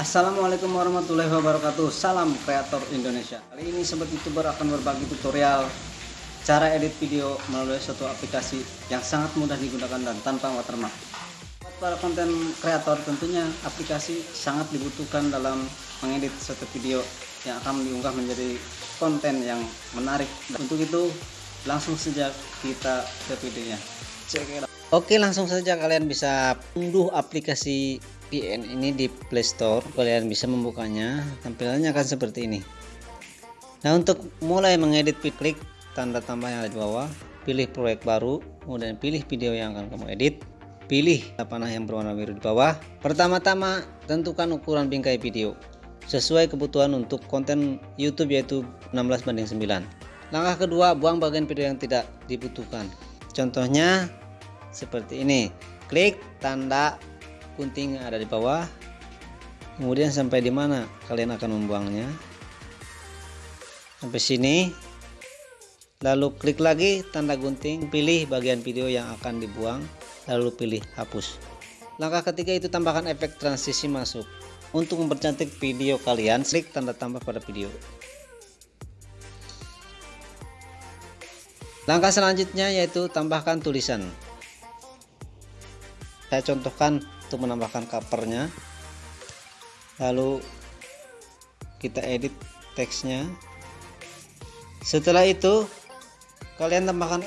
Assalamualaikum warahmatullahi wabarakatuh. Salam kreator Indonesia. Kali ini sobat youtuber akan berbagi tutorial Cara edit video melalui suatu aplikasi Yang sangat mudah digunakan dan tanpa watermark. Buat para konten kreator tentunya aplikasi sangat dibutuhkan dalam mengedit suatu video Yang akan diunggah menjadi konten yang menarik. Dan Untuk itu langsung saja kita ke videonya. Check it out. Oke langsung saja kalian bisa unduh aplikasi VPN ini di Play Store. Kalian bisa membukanya. Tampilannya akan seperti ini. Nah untuk mulai mengedit klik tanda tambah yang ada di bawah. Pilih proyek baru kemudian pilih video yang akan kamu edit. Pilih panah yang berwarna biru di bawah. Pertama-tama tentukan ukuran bingkai video sesuai kebutuhan untuk konten YouTube yaitu 16 banding 9 langkah kedua buang bagian video yang tidak dibutuhkan. Contohnya seperti ini. Klik tanda gunting yang ada di bawah. Kemudian sampai di mana kalian akan membuangnya. Sampai sini. Lalu klik lagi tanda gunting. Pilih bagian video yang akan dibuang. Lalu pilih hapus. Langkah ketiga itu tambahkan efek transisi masuk. Untuk mempercantik video kalian klik tanda tambah pada video. Langkah selanjutnya yaitu tambahkan tulisan saya contohkan untuk menambahkan covernya. Lalu kita edit teksnya. Setelah itu kalian tambahkan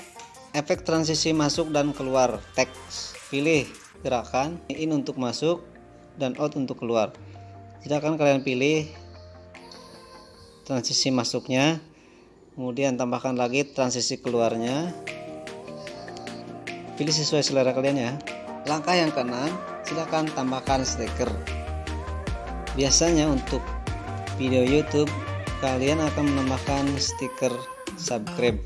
efek transisi masuk dan keluar teks. Pilih gerakan in untuk masuk dan out untuk keluar. Silakan kalian pilih transisi masuknya. Kemudian tambahkan lagi transisi keluarnya. Pilih sesuai selera kalian ya langkah yang keenam silahkan tambahkan stiker. Biasanya untuk video YouTube kalian akan menambahkan stiker subscribe.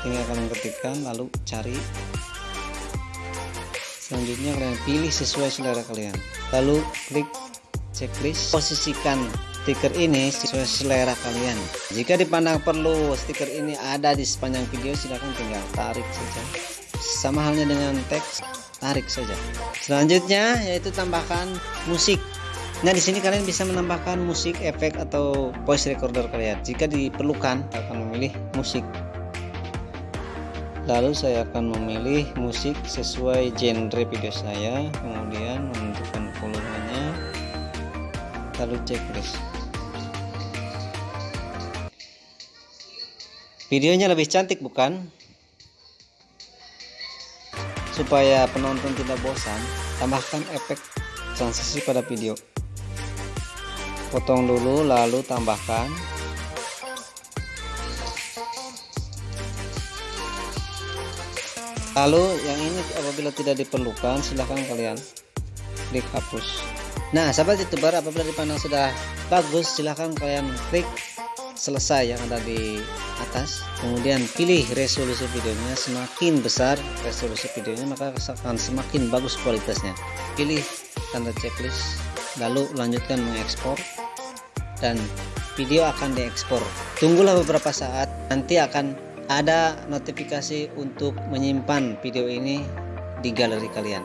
Tinggal kalian ketikkan lalu cari. Selanjutnya kalian pilih sesuai selera kalian. Lalu klik checklist. Posisikan stiker ini sesuai selera kalian. Jika dipandang perlu stiker ini ada di sepanjang video silahkan tinggal tarik saja sama halnya dengan teks tarik saja. Selanjutnya yaitu tambahkan musik. Nah di sini kalian bisa menambahkan musik efek atau voice recorder kalian. Jika diperlukan akan memilih musik. Lalu saya akan memilih musik sesuai genre video saya. Kemudian menentukan volumenya. Lalu checklist videonya lebih cantik bukan Supaya penonton tidak bosan, tambahkan efek transisi pada video. Potong dulu lalu tambahkan. Lalu yang ini apabila tidak diperlukan silahkan kalian klik hapus. Nah sahabat youtuber apabila dipandang sudah bagus silahkan kalian klik selesai yang ada di atas. Kemudian pilih resolusi videonya semakin besar resolusi videonya maka akan semakin bagus kualitasnya. Pilih tanda checklist lalu lanjutkan mengekspor dan video akan diekspor. Tunggulah beberapa saat nanti akan ada notifikasi untuk menyimpan video ini di galeri kalian.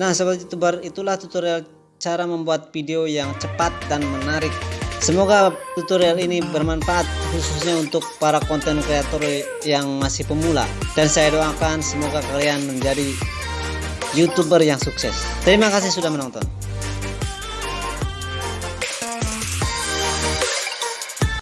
Nah sahabat youtuber itulah tutorial cara membuat video yang cepat dan menarik Semoga tutorial ini bermanfaat khususnya untuk para konten kreator yang masih pemula dan saya doakan semoga kalian menjadi youtuber yang sukses. Terima kasih sudah menonton.